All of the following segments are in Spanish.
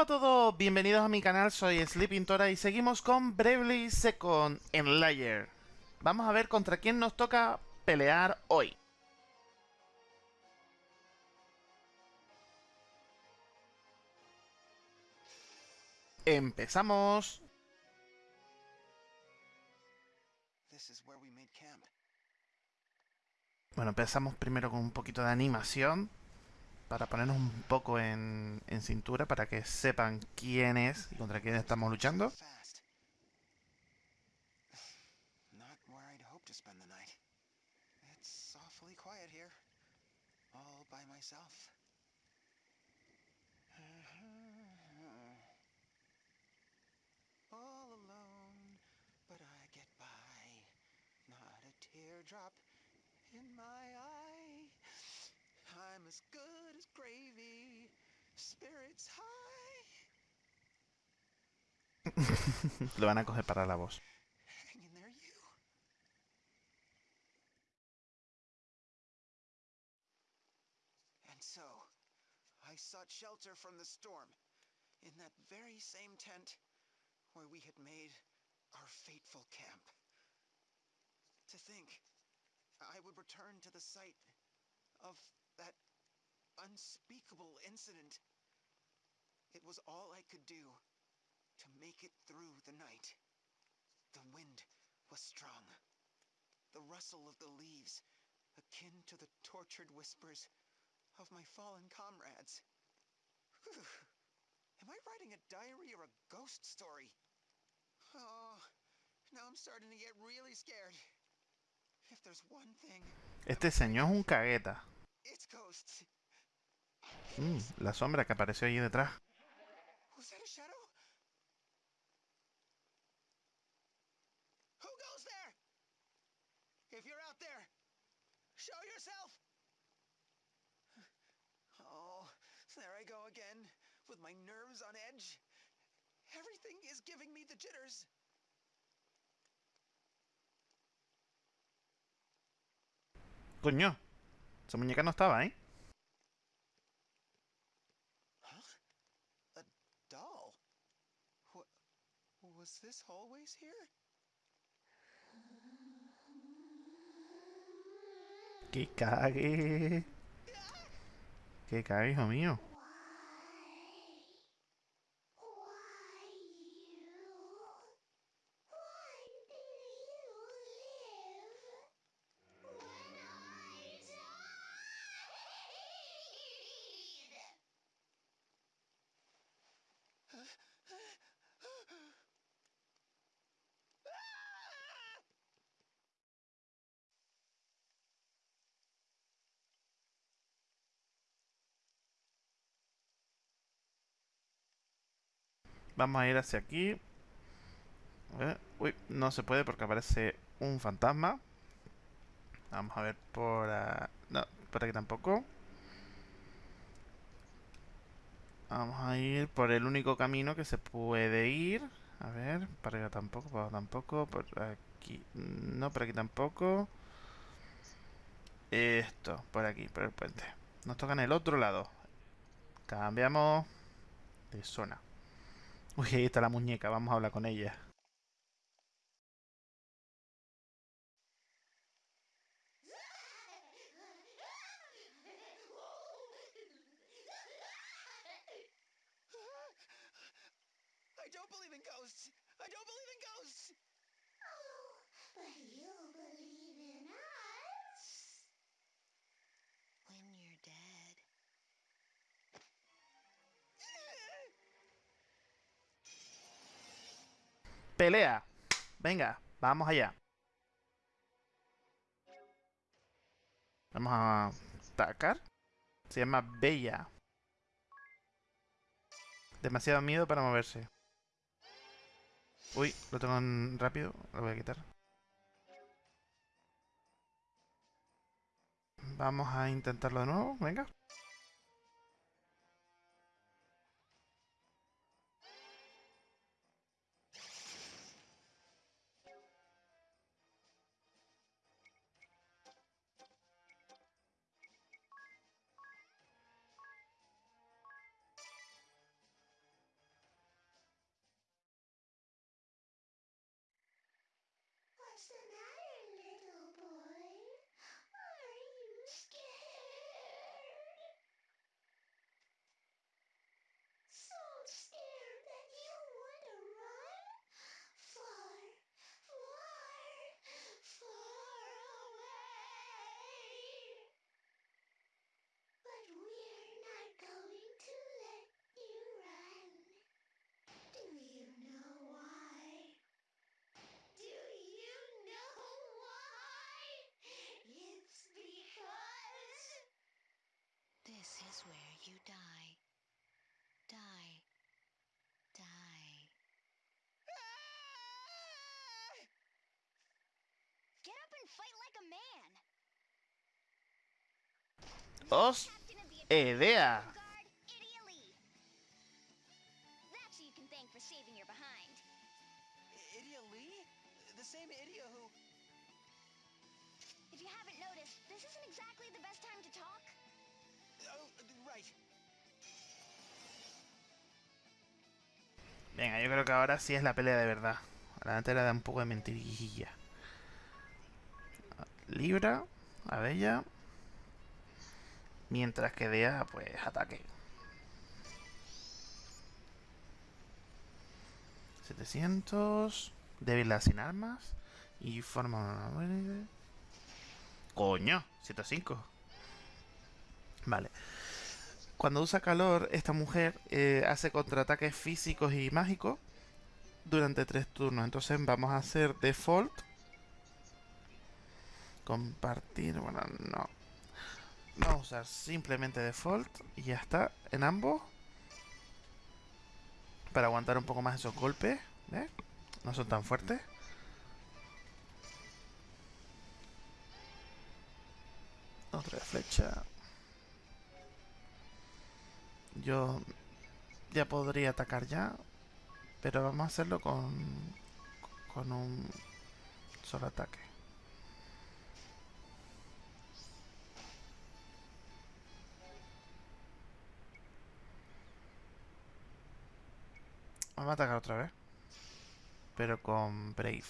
Hola a todos, bienvenidos a mi canal, soy Sleeping Tora y seguimos con Bravely Second en Layer. Vamos a ver contra quién nos toca pelear hoy. Empezamos. Bueno, empezamos primero con un poquito de animación para ponernos un poco en, en cintura para que sepan quién es y contra quién estamos luchando. I'm as good as gravy. Spirits high. Lo van a coger para la voz. Hang in there, you. And so, I sought shelter from the storm in that very same tent where we had made our fateful camp. To think I would return to the site of that unspeakable incident. It was all I could do to make it through the night. The wind was strong. The rustle of the leaves, akin to the tortured whispers of my fallen comrades. Whew. Am I writing a diary or a ghost story? Oh, now I'm starting to get really scared. If there's one thing, Este señor es un cagueta. Mm, la sombra que apareció ahí detrás. Coño, esa muñeca no estaba, ¿eh? This always here? Que hijo mío. Vamos a ir hacia aquí. Ver. Uy, no se puede porque aparece un fantasma. Vamos a ver por... ah, no, por aquí tampoco. Vamos a ir por el único camino que se puede ir. A ver, para allá tampoco, para abajo tampoco, por aquí... No, por aquí tampoco. Esto, por aquí, por el puente. Nos toca en el otro lado. Cambiamos de zona. Uy, ahí está la muñeca, vamos a hablar con ella. Pelea. Venga, vamos allá. Vamos a atacar. Se llama Bella. Demasiado miedo para moverse. Uy, lo tengo en rápido. Lo voy a quitar. Vamos a intentarlo de nuevo. Venga. This is where you die. Die. Die. Ah! Get up and fight like a man. ¡Os! Captain of the ¡Idea! Guard, Idia Lee. That's who you can thank for saving your behind. Idia Lee? The same Idia who. If you haven't noticed, this isn't exactly the best time to talk. Venga, yo creo que ahora sí es la pelea de verdad. La antes era de un poco de mentirilla. Libra, Abella. Mientras que Dea, pues, ataque. 700. Débil sin armas. Y forma una... ¡Coño! 105. Vale. Cuando usa calor, esta mujer eh, hace contraataques físicos y mágicos durante tres turnos. Entonces vamos a hacer default. Compartir, bueno, no. Vamos a usar simplemente default y ya está en ambos. Para aguantar un poco más esos golpes. ¿Ves? No son tan fuertes. Otra flecha. Yo ya podría atacar ya, pero vamos a hacerlo con con un solo ataque. Vamos a atacar otra vez, pero con Brave.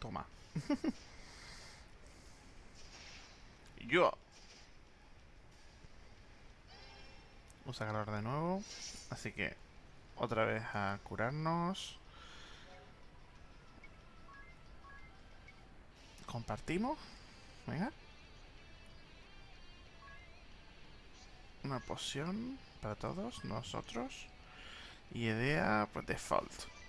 Toma. Yo. Usa calor de nuevo. Así que otra vez a curarnos. Compartimos. Venga. Una poción para todos nosotros. Y idea, pues default.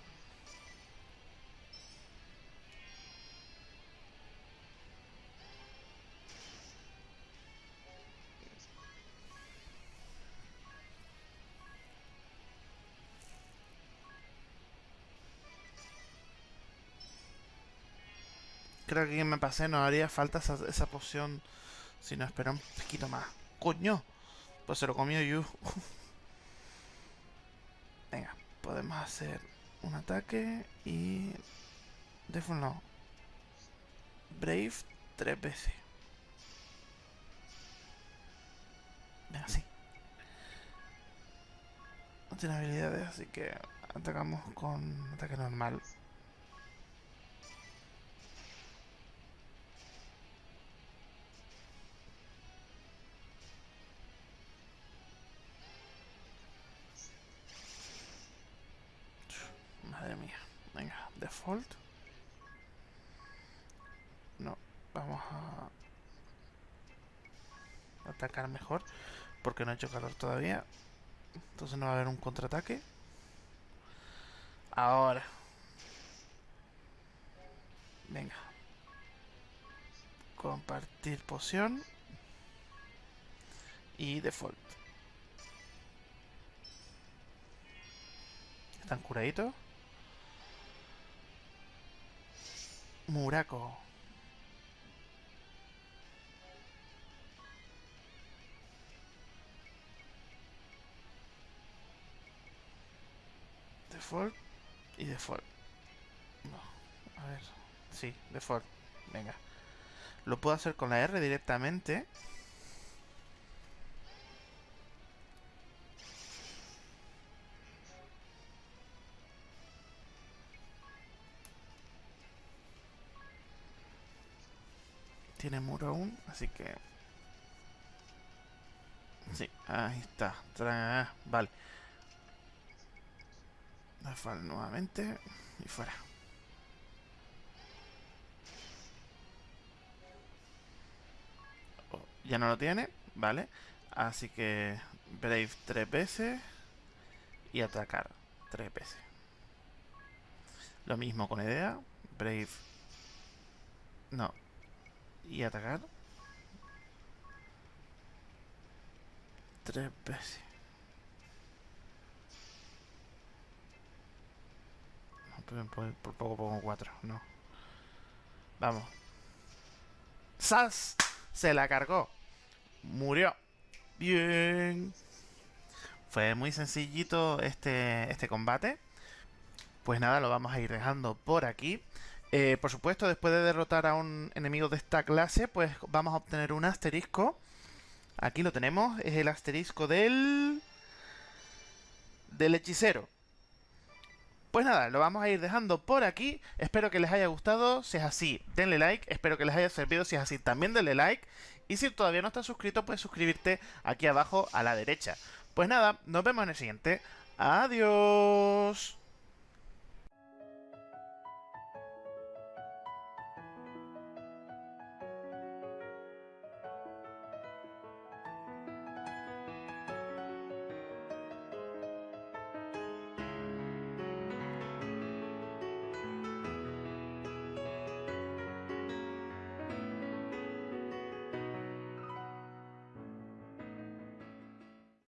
Creo que me pasé, nos haría falta esa, esa poción si no espera un poquito más. ¡Coño! Pues se lo comió Yu. Venga, podemos hacer un ataque y... Deathful no. Brave tres veces. Venga, sí. No tiene habilidades, así que atacamos con ataque normal. No, vamos a atacar mejor porque no ha hecho calor todavía. Entonces no va a haber un contraataque. Ahora. Venga. Compartir poción. Y default. ¿Están curaditos? Muraco. Default y default. No, a ver. Sí, default. Venga. Lo puedo hacer con la R directamente. Tiene muro aún, así que... Sí, Ahí está. Tra- Vale. Vale, nuevamente. Y fuera. Oh, ya no lo tiene. Vale. Así que Brave tres veces. Y atacar tres veces. Lo mismo con idea. Brave. No. Y atacar. Tres veces. No, por, por poco pongo cuatro, no. Vamos. ¡Sas! Se la cargó. Murió. Bien. Fue muy sencillito este, este combate. Pues nada, lo vamos a ir dejando por aquí. Eh, por supuesto, después de derrotar a un enemigo de esta clase, pues vamos a obtener un asterisco. Aquí lo tenemos, es el asterisco del... del hechicero. Pues nada, lo vamos a ir dejando por aquí. Espero que les haya gustado. Si es así, denle like. Espero que les haya servido. Si es así, también denle like. Y si todavía no estás suscrito, puedes suscribirte aquí abajo a la derecha. Pues nada, nos vemos en el siguiente. Adiós.